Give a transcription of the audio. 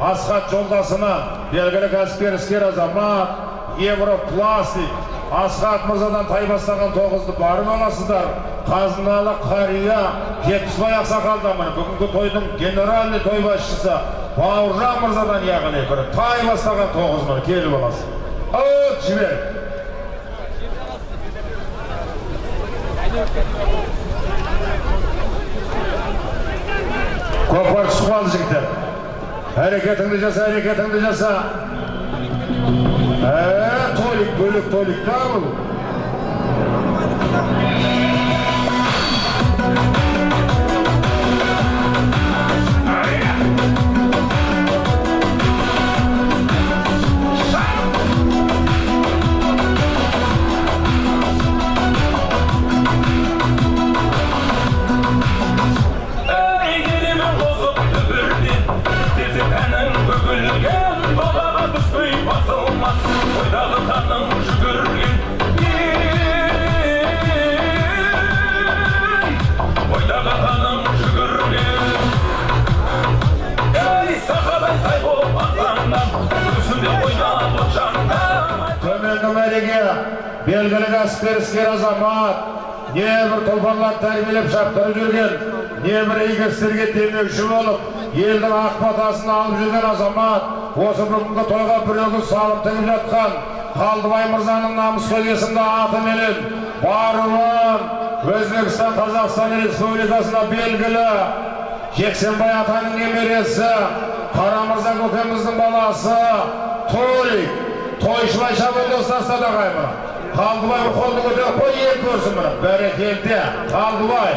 асхат жолдасына белгілі кәсіпкер іскер азамат европластик асхат мырзадан тай бастаған тоғызды барып аласыздар қазыналы қария жетпісбай ақсақалдан міне бүгінгі тойдың генеральный той басшысы бауыржан мырзадан яғни бір тай бастаған тоғыз міне келіп аласыз от жібер көкпар түсіп қалды жігіттер әрекетіңді жаса әрекетіңді жаса ә толик бөлек толик та мәреге белгілі кәсіпкер іскер азамат небір тұлпарлар тәрбиелеп шаптырып жүрген небір игі істерге демеуші болып елдің ақ батасын алып жүрген азамат осы бүгінгі тойға біреуге салып тігіп жатқан қалдыбай мырзаның намыскөз есімді атыменен баруын өзбекстан қазақстан республикасына белгілі жексенбай атаның немересі қарамырза көкеміздің баласы толик тойшылай шабандоз тастады ағайын қалдыбай қолды көтеріп қой ел көрсін міне бәрекелді. Қалдыбай